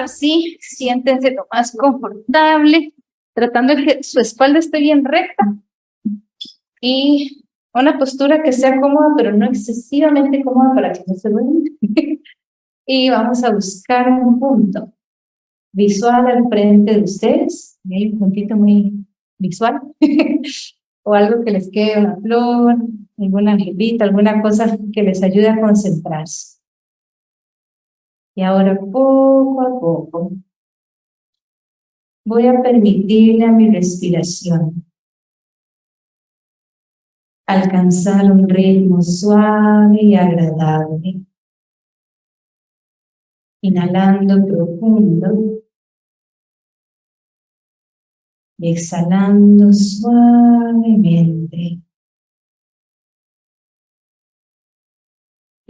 ahora sí, siéntense lo más confortable, tratando de que su espalda esté bien recta y una postura que sea cómoda, pero no excesivamente cómoda para que no se duerman. y vamos a buscar un punto visual al frente de ustedes. Hay un puntito muy visual. o algo que les quede, una flor, alguna angelita, alguna cosa que les ayude a concentrarse. Y ahora poco a poco voy a permitirle a mi respiración alcanzar un ritmo suave y agradable. Inhalando profundo y exhalando suavemente.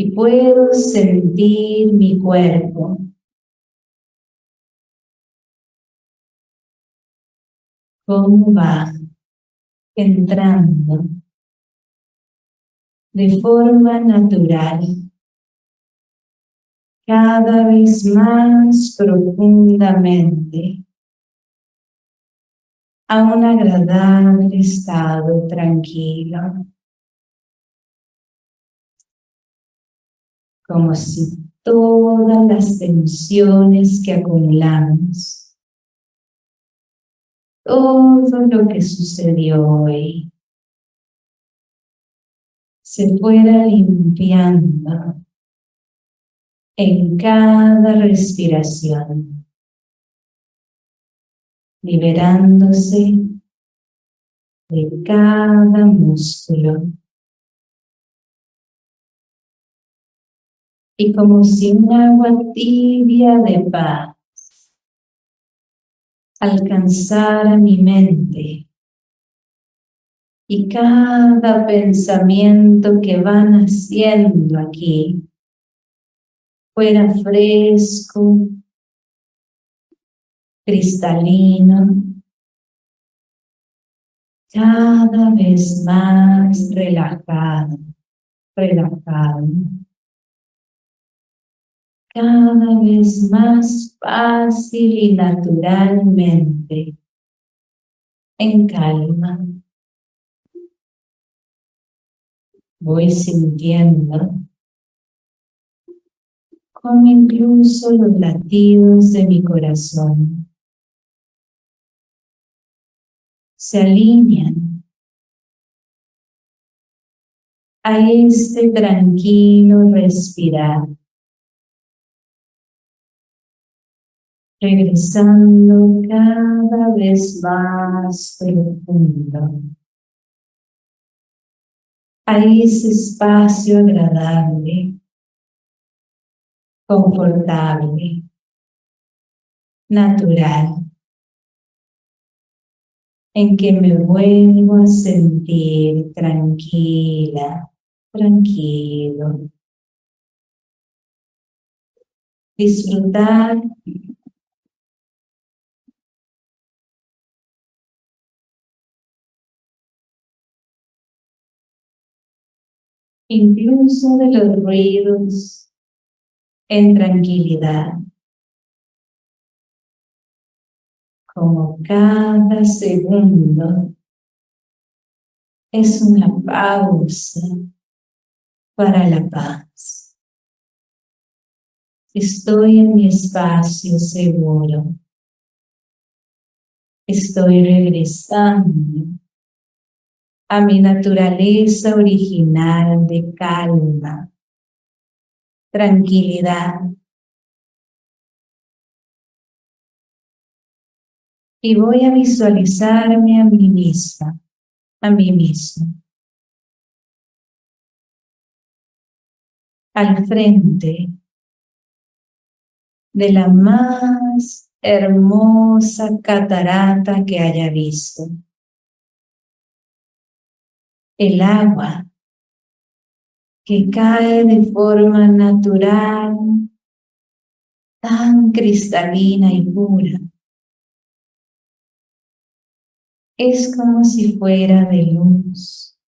Y puedo sentir mi cuerpo. Cómo va entrando de forma natural, cada vez más profundamente a un agradable estado tranquilo. Como si todas las tensiones que acumulamos, todo lo que sucedió hoy, se fuera limpiando en cada respiración liberándose de cada músculo. Y como si un agua tibia de paz alcanzara mi mente. Y cada pensamiento que van haciendo aquí fuera fresco, cristalino, cada vez más relajado, relajado, cada vez más fácil y naturalmente, en calma. Voy sintiendo como incluso los latidos de mi corazón se alinean a este tranquilo respirar. Regresando cada vez más profundo. A ese espacio agradable, confortable, natural. En que me vuelvo a sentir tranquila, tranquilo. Disfrutar incluso de los ruidos en tranquilidad. como cada segundo es una pausa para la paz. Estoy en mi espacio seguro. Estoy regresando a mi naturaleza original de calma, tranquilidad, y voy a visualizarme a mí misma, a mí mismo. Al frente de la más hermosa catarata que haya visto. El agua que cae de forma natural, tan cristalina y pura es como si fuera de luz,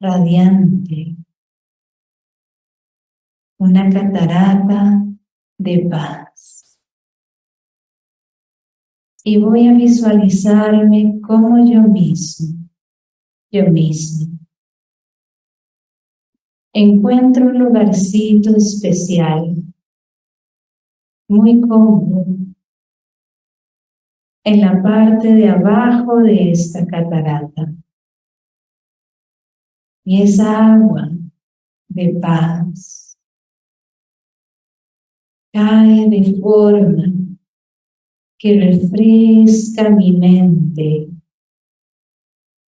radiante, una catarata de paz. Y voy a visualizarme como yo mismo, yo mismo. Encuentro un lugarcito especial, muy cómodo, en la parte de abajo de esta catarata. Y esa agua de paz cae de forma que refresca mi mente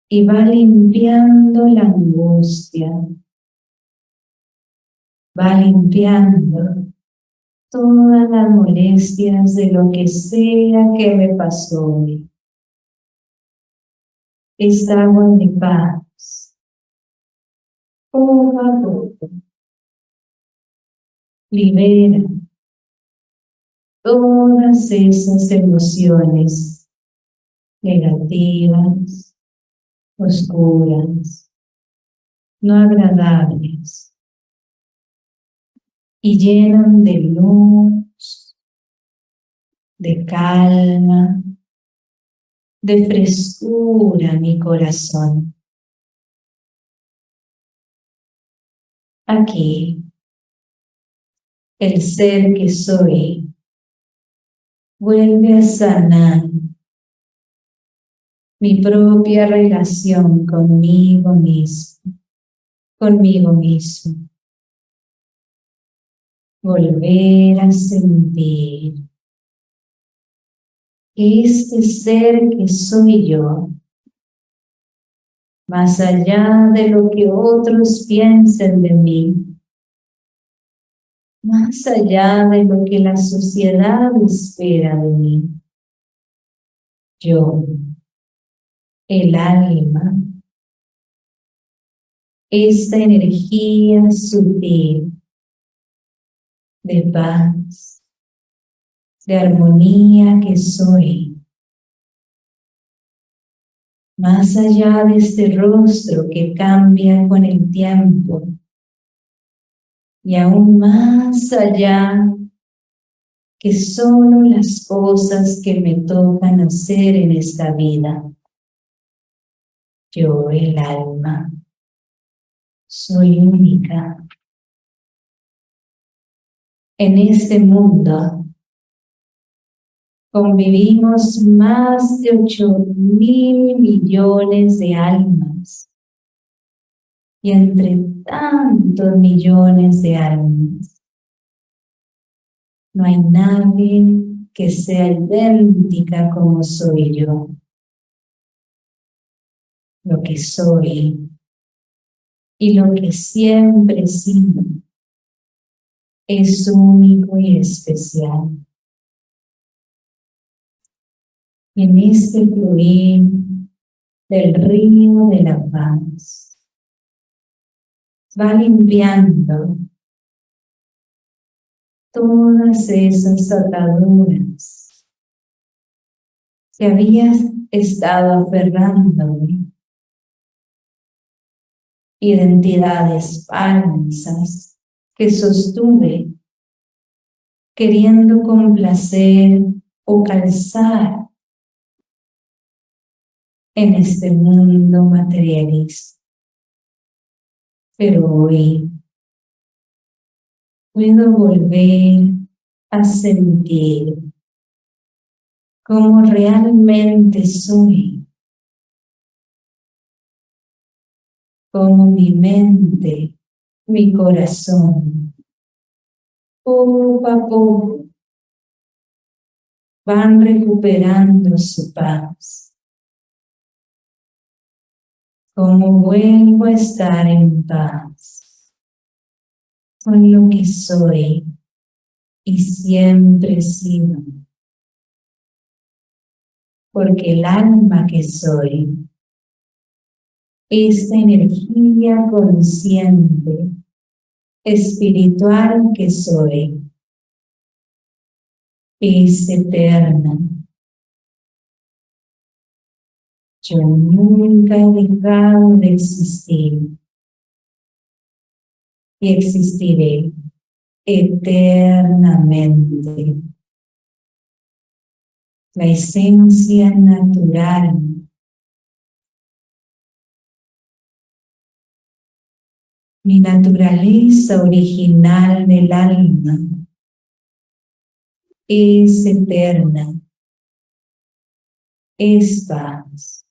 y va limpiando la angustia, va limpiando todas las molestias de lo que sea que me pasó hoy. Esta agua de paz, poco a poco, libera todas esas emociones negativas, oscuras, no agradables, y llenan de luz, de calma, de frescura mi corazón. Aquí, el ser que soy vuelve a sanar mi propia relación conmigo mismo, conmigo mismo. Volver a sentir este ser que soy yo, más allá de lo que otros piensen de mí, más allá de lo que la sociedad espera de mí. Yo, el alma, esta energía sutil de paz, de armonía que soy, más allá de este rostro que cambia con el tiempo, y aún más allá que solo las cosas que me tocan hacer en esta vida. Yo, el alma, soy única. En este mundo convivimos más de ocho mil millones de almas y entre tantos millones de almas. No hay nadie que sea idéntica como soy yo. Que soy y lo que siempre he es único y especial. En este fluir del río de la paz, va limpiando todas esas ataduras que habías estado aferrándome, identidades falsas que sostuve queriendo complacer o calzar en este mundo materialista. Pero hoy puedo volver a sentir cómo realmente soy, como mi mente, mi corazón, poco a poco van recuperando su paz como vuelvo a estar en paz con lo que soy y siempre he sido. Porque el alma que soy, esta energía consciente, espiritual que soy, es eterna Yo nunca he dejado de existir y existiré eternamente. la esencia natural mi naturaleza original del alma es eterna, es paz,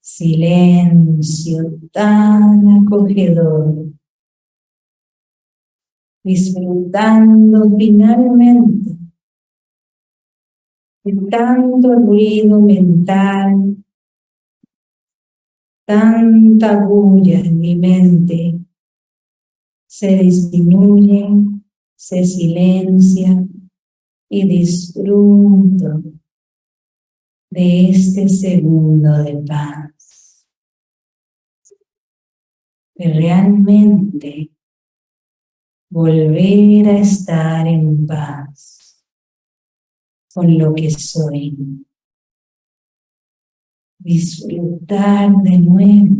silencio tan acogedor, disfrutando finalmente de tanto ruido mental, tanta bulla en mi mente, se disminuye, se silencia y disfruto de este segundo de paz. De realmente volver a estar en paz con lo que soy. Disfrutar de nuevo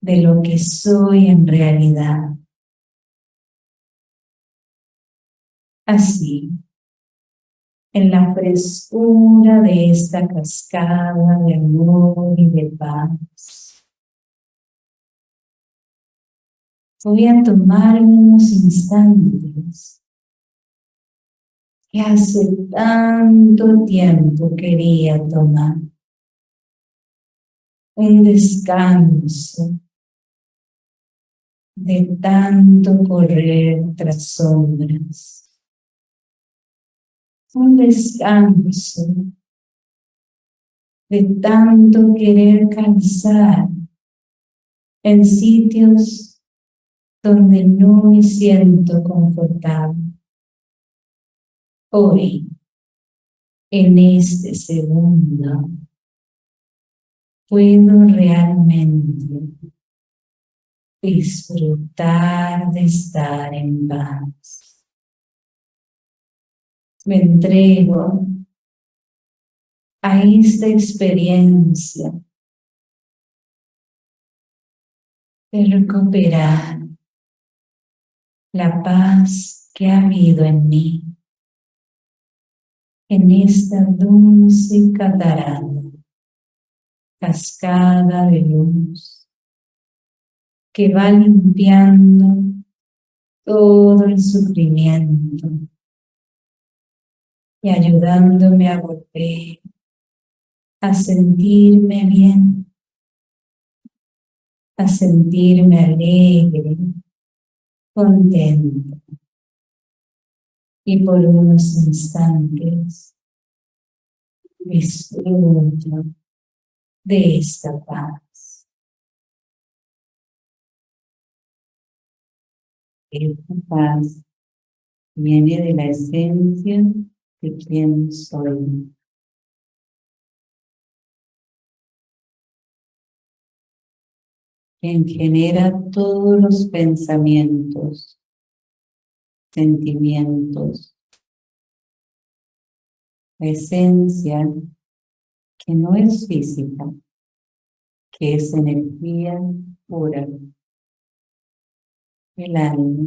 de lo que soy en realidad. Así, en la frescura de esta cascada de amor y de paz. Voy a tomar unos instantes que hace tanto tiempo quería tomar. Un descanso de tanto correr tras sombras un descanso de tanto querer cansar en sitios donde no me siento confortable. Hoy, en este segundo, puedo realmente disfrutar de estar en paz. Me entrego a esta experiencia de recuperar la paz que ha habido en mí, en esta dulce catarata, cascada de luz, que va limpiando todo el sufrimiento y ayudándome a volver a sentirme bien, a sentirme alegre, contento. Y por unos instantes disfruto de esta paz. Esta paz viene de la esencia de quién soy. Quien genera todos los pensamientos, sentimientos, la esencia que no es física, que es energía pura, el alma.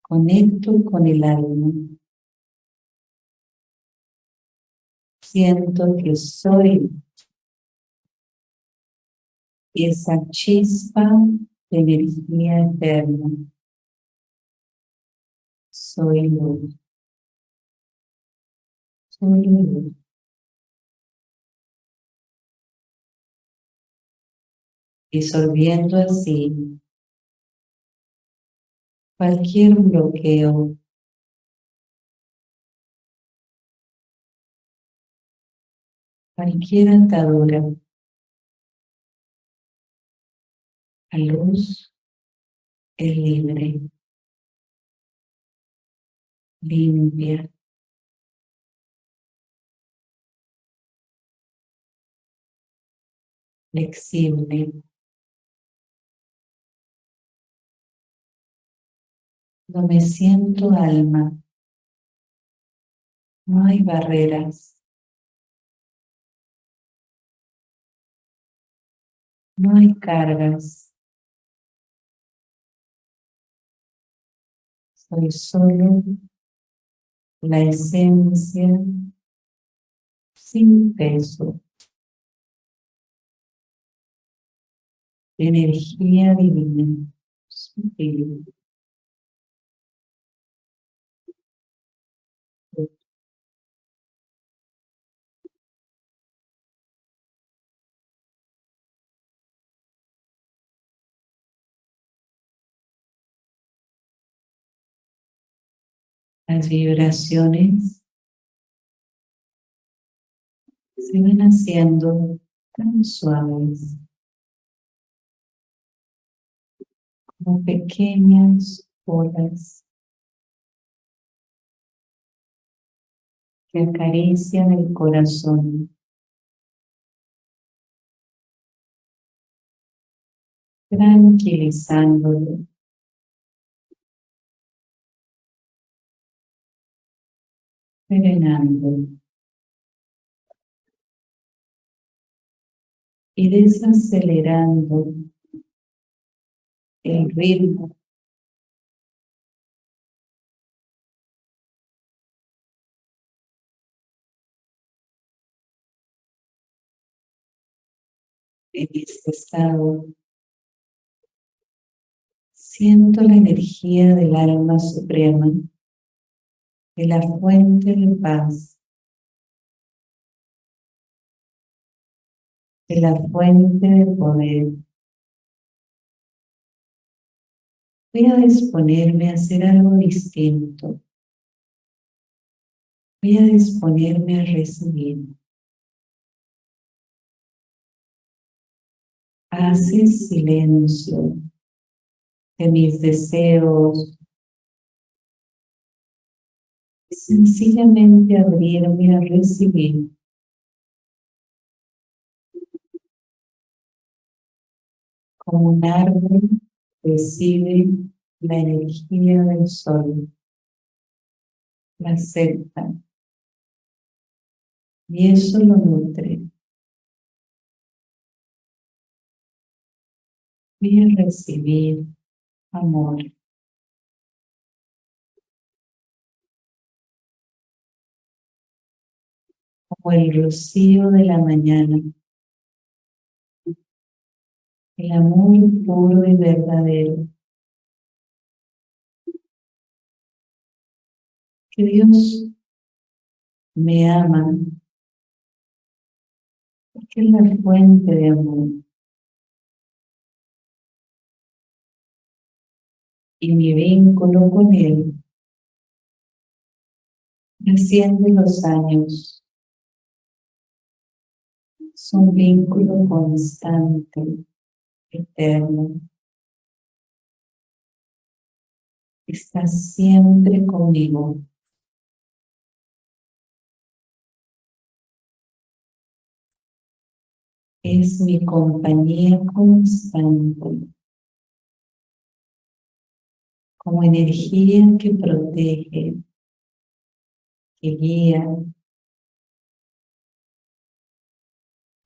Conecto con el alma. Siento que soy esa chispa de energía eterna. Soy luz. Luz. Disolviendo así cualquier bloqueo. Cualquier atadura. La luz es libre. Limpia flexible No me siento alma. No hay barreras. No hay cargas. Soy solo la esencia sin peso. Energía divina. Las vibraciones se van haciendo tan suaves como pequeñas olas que acarician el corazón. Tranquilizándolo. serenando y desacelerando el ritmo en este estado siento la energía del alma suprema de la fuente de paz, de la fuente de poder. Voy a disponerme a hacer algo distinto. Voy a disponerme a recibir. Hace silencio de mis deseos, sencillamente abrirme a recibir. Como un árbol recibe la energía del sol, la acepta y eso lo nutre. A recibir amor. como el rocío de la mañana. El amor puro y verdadero. Que Dios me ama porque es la fuente de amor. Y mi vínculo con Él asciende los años es un vínculo constante, eterno. Está siempre conmigo. Es mi compañía constante, como energía que protege, que guía,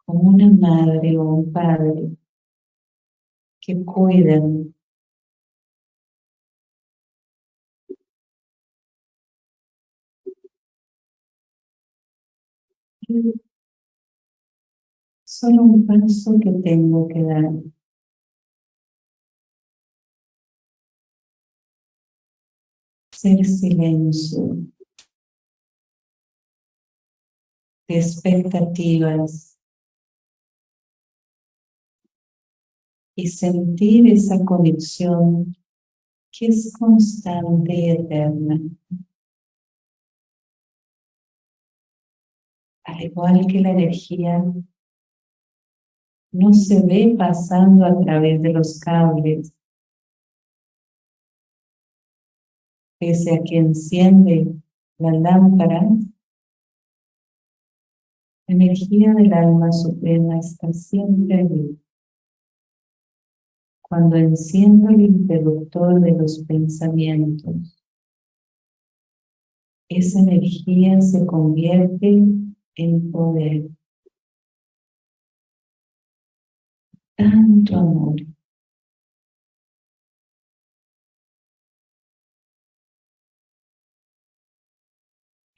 como una madre o un padre que cuidan Solo un paso que tengo que dar. Ser silencio. De expectativas. Y sentir esa conexión que es constante y eterna. Al igual que la energía no se ve pasando a través de los cables, pese a que enciende la lámpara, la energía del alma suprema está siempre ahí cuando enciendo el interruptor de los pensamientos, esa energía se convierte en poder. Tanto amor.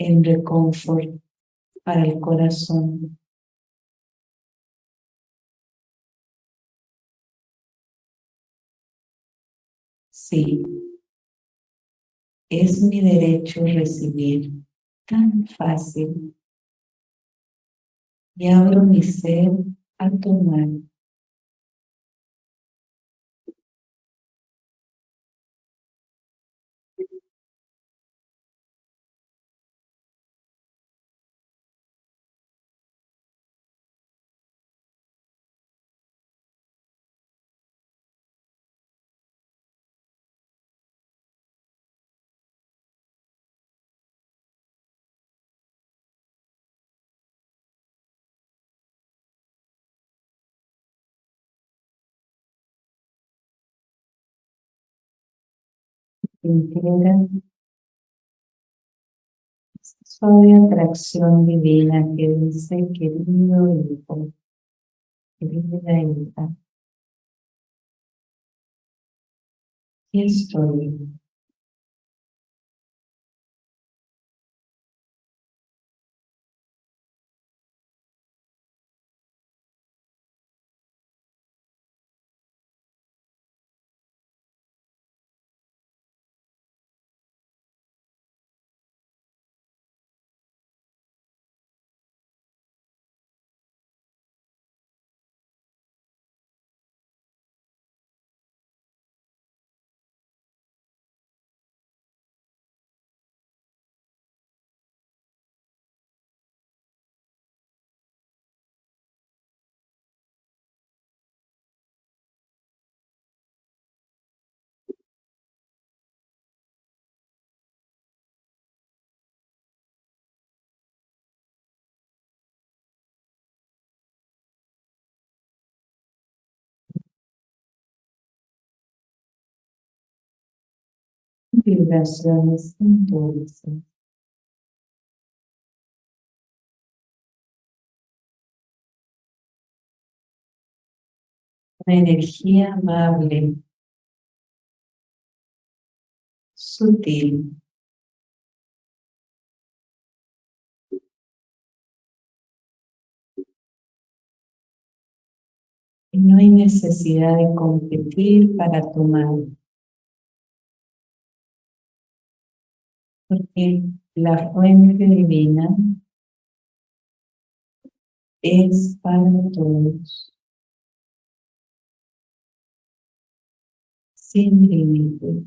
en reconfort para el corazón. Sí, es mi derecho recibir tan fácil. Y abro mi ser a tomar esta suave atracción divina que dice, querido hijo, querida hija, aquí estoy. Vibraciones dulces. Una energía amable, sutil. Y no hay necesidad de competir para tomar. Porque la fuente divina es para todos, sin límite.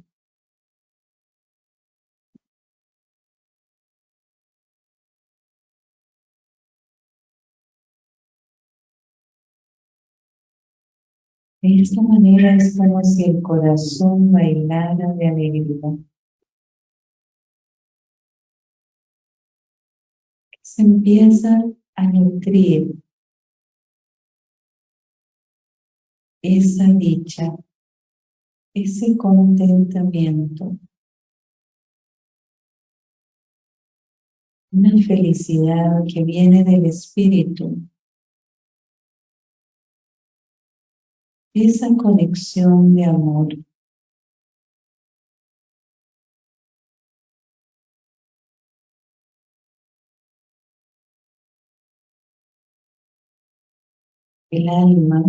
De esta manera es como si el corazón bailara de alegría. Se empieza a nutrir esa dicha, ese contentamiento, una felicidad que viene del espíritu, esa conexión de amor. El alma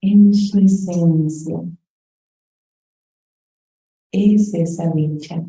en su esencia es esa dicha.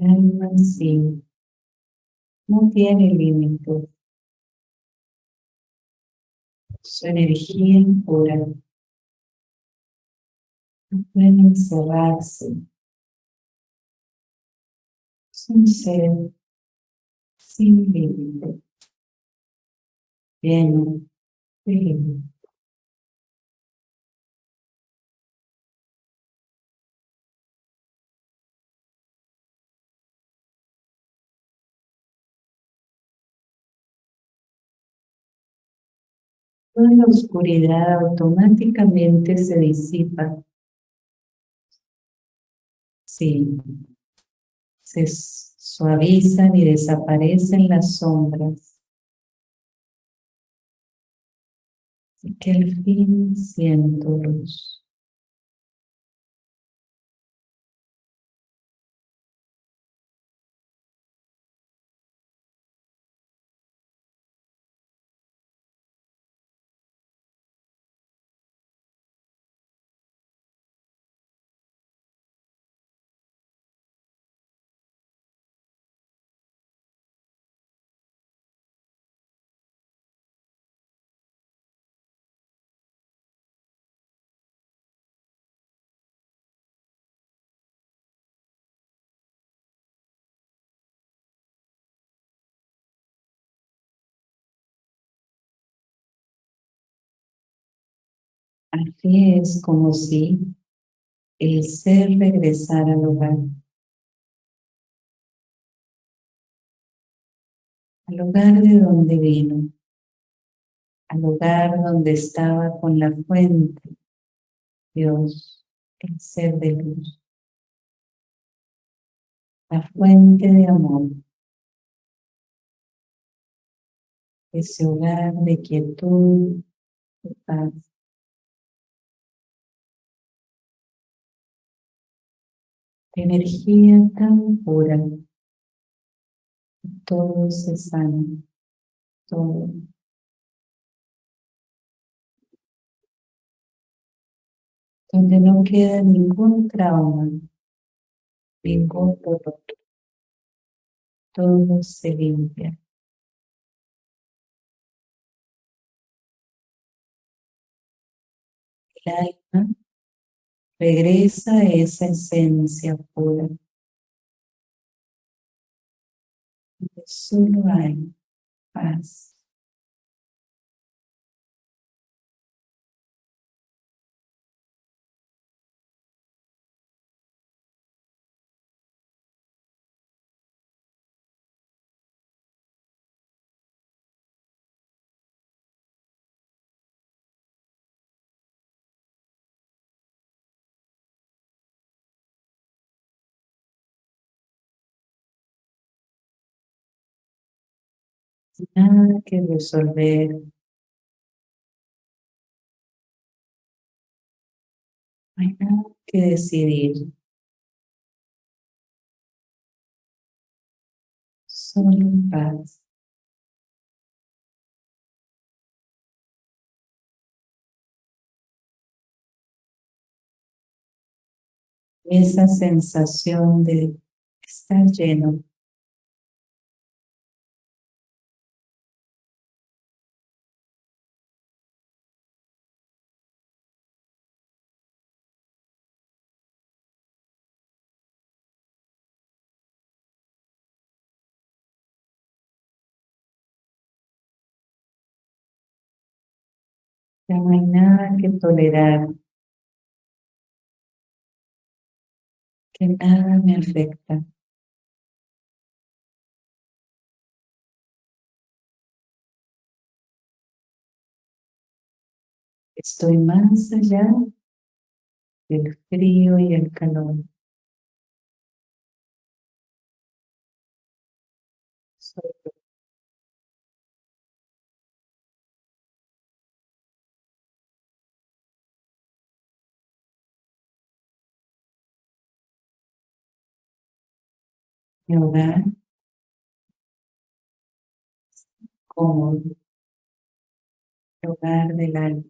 Alma no tiene límites. Su energía pura no puede encerrarse. Es ser sin límite, lleno de límites. Toda la oscuridad automáticamente se disipa. Sí, se suavizan y desaparecen las sombras. Y que al fin siento luz. Así es como si el ser regresara al hogar. Al hogar de donde vino. Al hogar donde estaba con la fuente. Dios, el ser de luz. La fuente de amor. Ese hogar de quietud, de paz. Energía tan pura. Todo se sana, todo. Donde no queda ningún trauma, ningún dolor. Todo se limpia. El alma Regresa esa esencia pura. solo hay paz. Nada que resolver. No hay nada que decidir. Solo paz. Esa sensación de estar lleno Ya no hay nada que tolerar, que nada me afecta. Estoy más allá del frío y el calor. Mi hogar cómodo, el hogar del alma.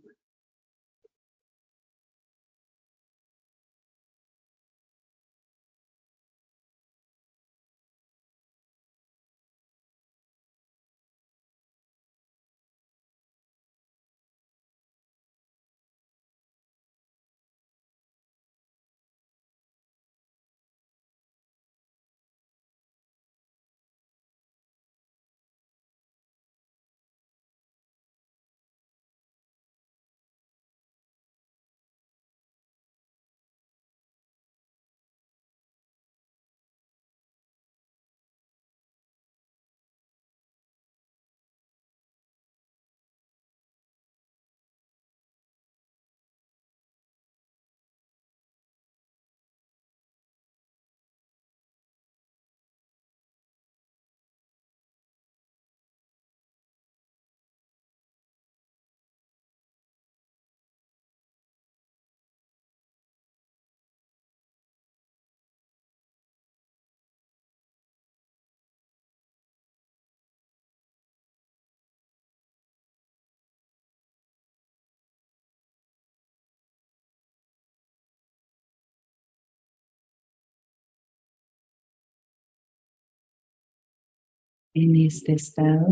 En este estado,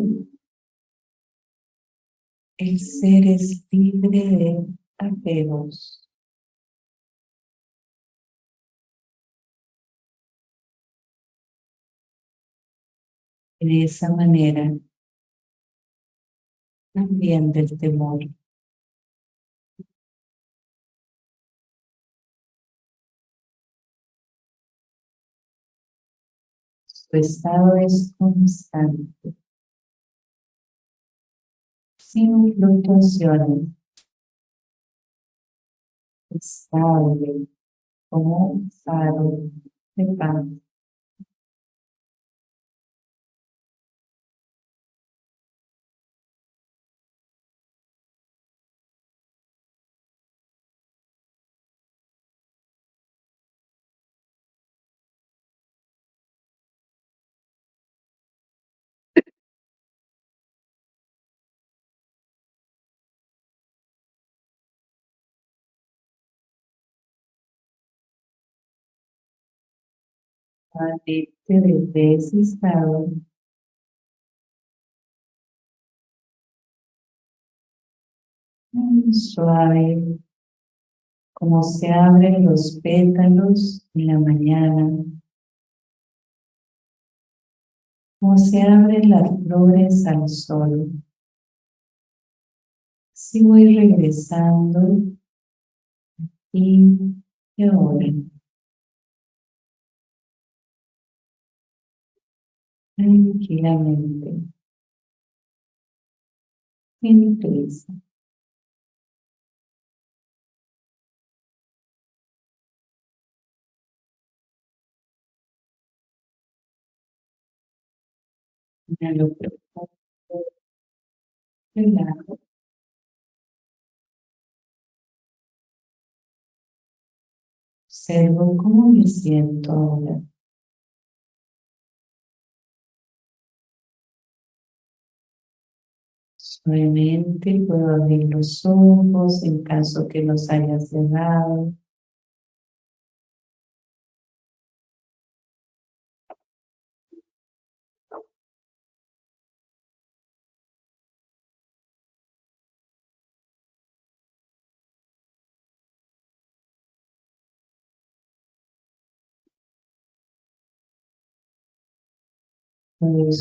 el ser es libre de apegos. De esa manera, también del temor. Su estado es constante, sin fluctuaciones, estable, como un faro de paz. desde ese estado muy suave como se abren los pétalos en la mañana como se abren las flores al sol así voy regresando aquí y ahora tranquilamente, sin prisa. Inhalo profundo, relajo. Observo cómo me siento ahora. Suavemente puedo abrir los ojos en caso que los haya cerrado.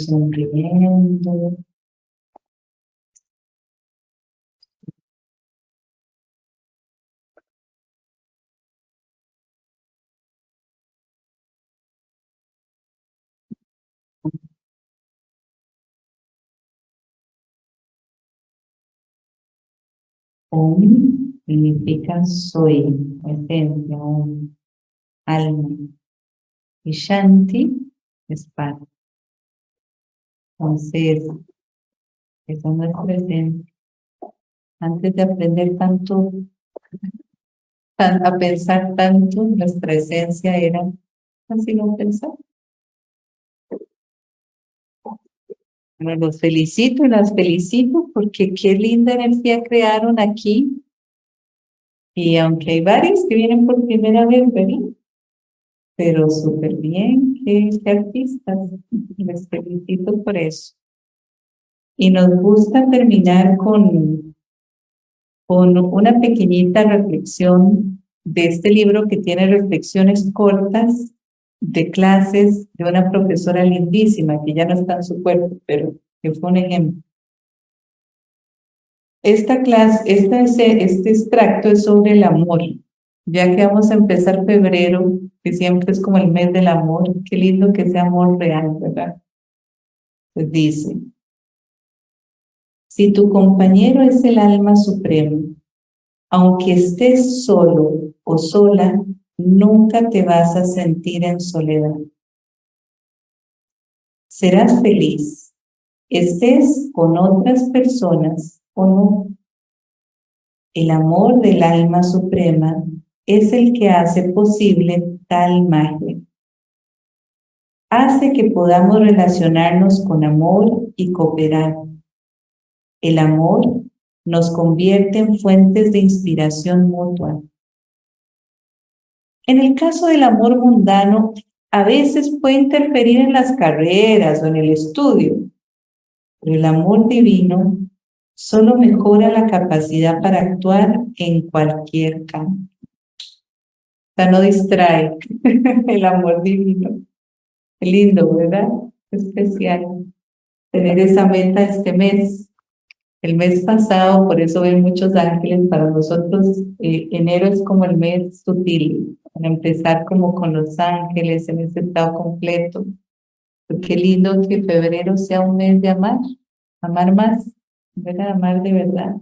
Sonriendo. Om significa soy, esencia, Om, alma. Y Shanti es paz. Entonces, eso no es presente. Antes de aprender tanto, a pensar tanto, nuestra esencia era así no pensar. Bueno, los felicito y las felicito porque qué linda energía crearon aquí. Y aunque hay varios que vienen por primera vez, ¿verdad? Pero súper bien, qué, artistas. Les felicito por eso. Y nos gusta terminar con, con una pequeñita reflexión de este libro que tiene reflexiones cortas de clases de una profesora lindísima que ya no está en su cuerpo, pero que fue un ejemplo. Esta clase, este, este extracto es sobre el amor, ya que vamos a empezar febrero, que siempre es como el mes del amor, qué lindo que sea amor real, ¿verdad? Pues dice, si tu compañero es el alma suprema, aunque estés solo o sola, nunca te vas a sentir en soledad. Serás feliz, estés con otras personas o no. El amor del alma suprema es el que hace posible tal magia. Hace que podamos relacionarnos con amor y cooperar. El amor nos convierte en fuentes de inspiración mutua en el caso del amor mundano, a veces puede interferir en las carreras o en el estudio, pero el amor divino solo mejora la capacidad para actuar en cualquier campo. O sea, no distrae el amor divino. Qué lindo, ¿verdad? especial tener esa meta este mes. El mes pasado, por eso ven muchos ángeles, para nosotros eh, enero es como el mes sutil, para empezar como con los ángeles en ese estado completo. Qué lindo que febrero sea un mes de amar, amar más, ¿verdad? Amar de verdad.